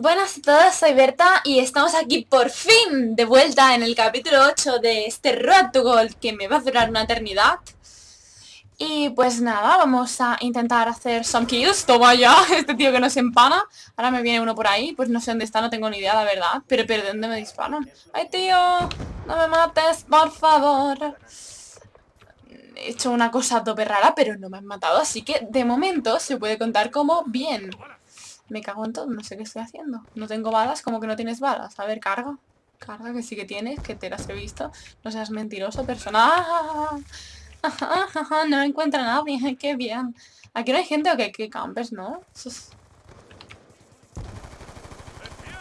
todos, soy Berta y estamos aquí por fin de vuelta en el capítulo 8 de este Road to Gold que me va a durar una eternidad. Y pues nada, vamos a intentar hacer some kills. Toma ya, este tío que nos empana. Ahora me viene uno por ahí, pues no sé dónde está, no tengo ni idea, la verdad. Pero, pero ¿de dónde me disparan? ¡Ay, tío! ¡No me mates, por favor! He hecho una cosa tope rara, pero no me han matado, así que de momento se puede contar como bien. Me cago en todo, no sé qué estoy haciendo. No tengo balas, como que no tienes balas. A ver, carga. Carga, que sí que tienes, que te las he visto. No seas mentiroso, persona. No encuentra nada bien, qué bien. Aquí no hay gente o qué, qué campes, ¿no?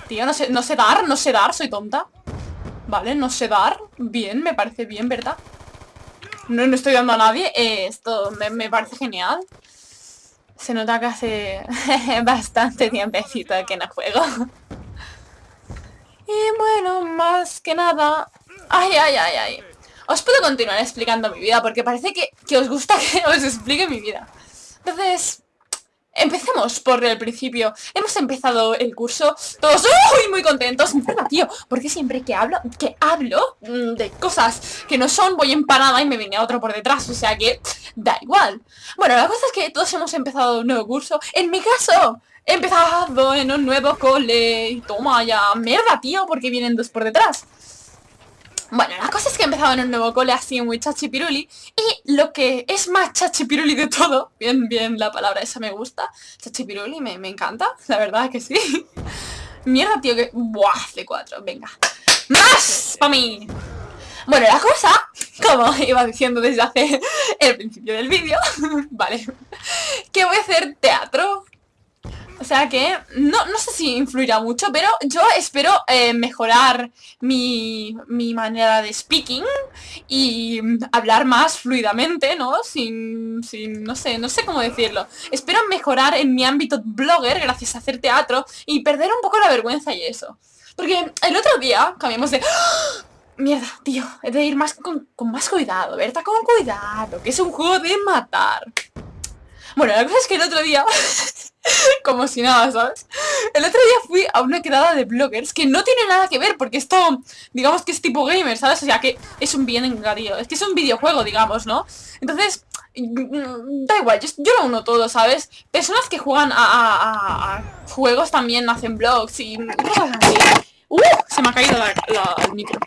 Tío, no sé, no sé dar, no sé dar, soy tonta. Vale, no sé dar. Bien, me parece bien, ¿verdad? No, no estoy dando a nadie. Eh, esto me parece genial. Se nota que hace bastante tiempecito que no juego. y bueno, más que nada... Ay, ay, ay, ay. Os puedo continuar explicando mi vida porque parece que, que os gusta que os explique mi vida. Entonces, Empecemos por el principio. Hemos empezado el curso todos muy, muy contentos. Encima, tío, porque siempre que hablo, que hablo mm, de cosas que no son, voy empanada y me viene otro por detrás. O sea que da igual. Bueno, la cosa es que todos hemos empezado un nuevo curso. En mi caso, he empezado en un nuevo cole. Toma ya, mierda, tío, porque vienen dos por detrás. Bueno, la cosa es que en un nuevo cole así muy chachipiruli y lo que es más chachipiruli de todo, bien, bien, la palabra esa me gusta, chachipiruli me, me encanta, la verdad que sí. Mierda, tío, que... Buah, C4, venga. ¡Más! ¡Para mí! Bueno, la cosa, como iba diciendo desde hace el principio del vídeo, vale, que voy a hacer teatro, sea que no, sé si influirá mucho, pero yo espero eh, mejorar mi, manera de speaking y hablar más fluidamente, ¿no? Sin, sin, no sé, no sé cómo decirlo. Espero mejorar en mi ámbito blogger gracias a hacer teatro y perder un poco la vergüenza y eso. Porque el otro día cambiamos de... ¡Ah! Mierda, tío, he de ir más con, con más cuidado, ¿verdad? Con cuidado, que es un juego de matar. Bueno, la cosa es que el otro día... como si nada, ¿sabes? El otro día fui a una quedada de bloggers que no tiene nada que ver, porque esto, digamos que es tipo gamer, ¿sabes? O sea, que es un bien es que es un videojuego, digamos, ¿no? Entonces, mm, da igual, yo, lo uno todo, ¿sabes? Personas que juegan a, juegos también hacen blogs y cosas así. ¡Uh! Se me ha caído el micro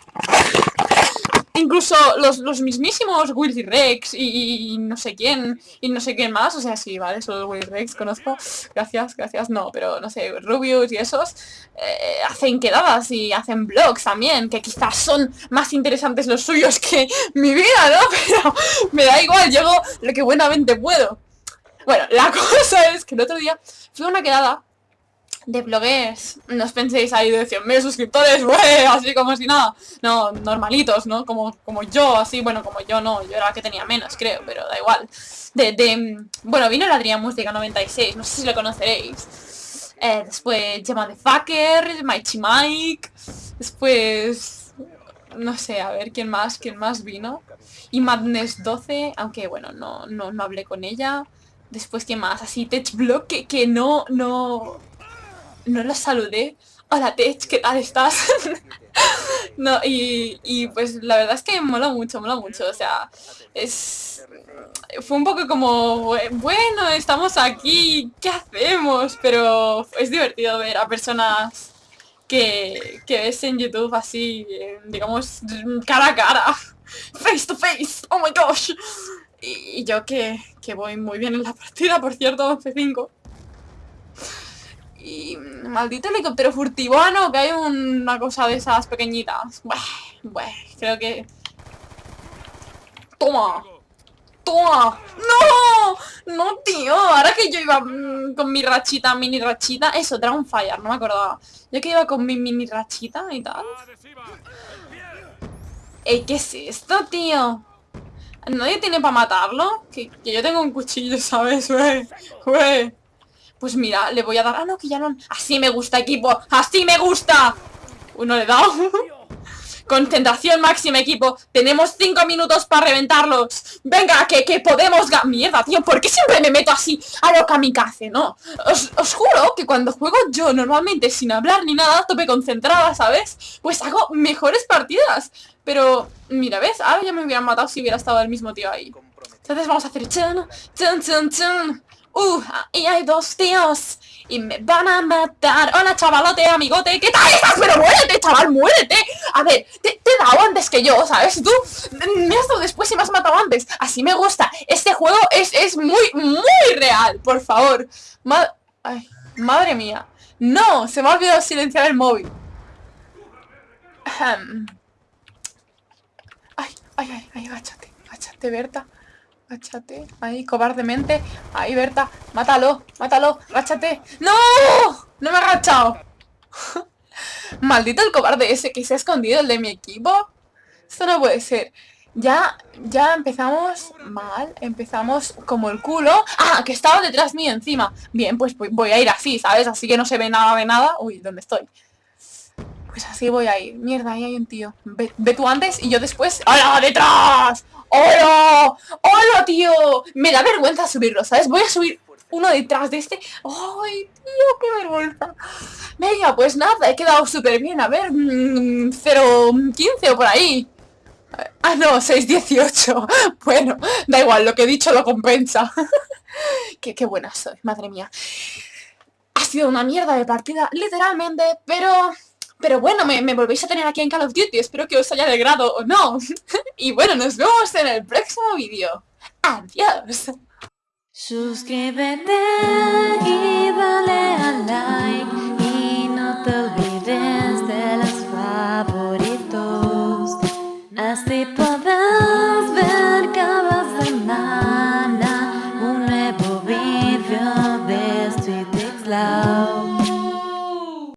incluso los, los mismísimos Willy Rex y, no sé quién, y no sé quién más, o sea, sí, vale, solo Willy Rex conozco, gracias, gracias, no, pero no sé, Rubius y esos, eh, hacen quedadas y hacen blogs también, que quizás son más interesantes los suyos que mi vida, ¿no? Pero me da igual, llego lo que buenamente puedo. Bueno, la cosa es que el otro día fui a una quedada de bloguers, no os penséis ahí de 100.000 suscriptores, wey, así como si nada, no, normalitos, ¿no? Como, como yo, así, bueno, como yo no, yo era que tenía menos, creo, pero da igual. De, de bueno, vino la Adrián Música 96, no sé si lo conoceréis. Eh, después Gemma de Fucker, Mighty Mike, después, no sé, a ver, ¿quién más? ¿Quién más vino? Y Madness 12, aunque bueno, no, no, no hablé con ella. Después, ¿quién más? Así, TechBlock, que, que no, no, no los saludé. Hola Tech, ¿qué tal estás? no, y, pues la verdad es que mola mucho, mola mucho, o sea, es... Fue un poco como, bueno, estamos aquí, ¿qué hacemos? Pero es divertido ver a personas que, que ves en YouTube así, digamos, cara a cara, face to face, oh my gosh. Y, yo que, que voy muy bien en la partida, por cierto, 11-5. Y maldito helicóptero furtivo, ah, no, que hay una cosa de esas pequeñitas. Bueno, creo que... ¡Toma! ¡Toma! ¡No! No, tío, ahora que yo iba mm, con mi rachita, mini rachita Eso, Fire, no me acordaba Yo que iba con mi mini rachita y tal Ey, ¿qué es esto, tío? ¿Nadie tiene para matarlo? Que, yo tengo un cuchillo, ¿sabes? Pues mira, le voy a dar... Ah, no, que ya no... Así me gusta, equipo. Así me gusta. Uno le he dado. Concentración máxima, equipo. Tenemos cinco minutos para reventarlos. Venga, que, que podemos... Mierda, tío, ¿por qué siempre me meto así a lo kamikaze, no? Os, os juro que cuando juego yo normalmente sin hablar ni nada, tope concentrada, ¿sabes? Pues hago mejores partidas. Pero, mira, ¿ves? Ahora ya me hubieran matado si hubiera estado el mismo tío ahí. Entonces vamos a hacer... Chun, chun, chun, chun. Uh, y hay dos tíos y me van a matar. Hola, chavalote, amigote. ¿Qué tal estás? Pero muérete, chaval, muérete. A ver, te, he dado antes que yo, ¿sabes? Tú me has dado después y me has matado antes. Así me gusta. Este juego es, es muy, muy real, por favor. Ay, madre mía. No, se me ha olvidado silenciar el móvil. Ay, ay, ay, ay, agáchate, agáchate, Berta. Agáchate, ahí, cobardemente Ahí, Berta, mátalo, mátalo Agáchate, ¡no! No me ha agachado Maldito el cobarde ese que se ha escondido El de mi equipo Esto no puede ser ya, ya empezamos mal, empezamos como el culo ¡Ah! Que estaba detrás mío encima Bien, pues voy a ir así, ¿sabes? Así que no se ve nada de nada Uy, ¿dónde estoy? Pues así voy a ir Mierda, ahí hay un tío Ve, tú antes y yo después ¡Hola, detrás! ¡Hola! ¡Hola, tío! Me da vergüenza subirlo, ¿sabes? Voy a subir uno detrás de este. ¡Ay, tío, qué vergüenza! Venga, pues nada, he quedado súper bien. A ver, 0.15 mm, o por ahí. Ah, no, 6.18. Bueno, da igual, lo que he dicho lo compensa. qué, qué buena soy, madre mía. Ha sido una mierda de partida, literalmente, pero pero bueno, me, me, volvéis a tener aquí en Call of Duty, espero que os haya alegrado o no. y bueno, nos vemos en el próximo vídeo. Adiós. Suscríbete y dale like.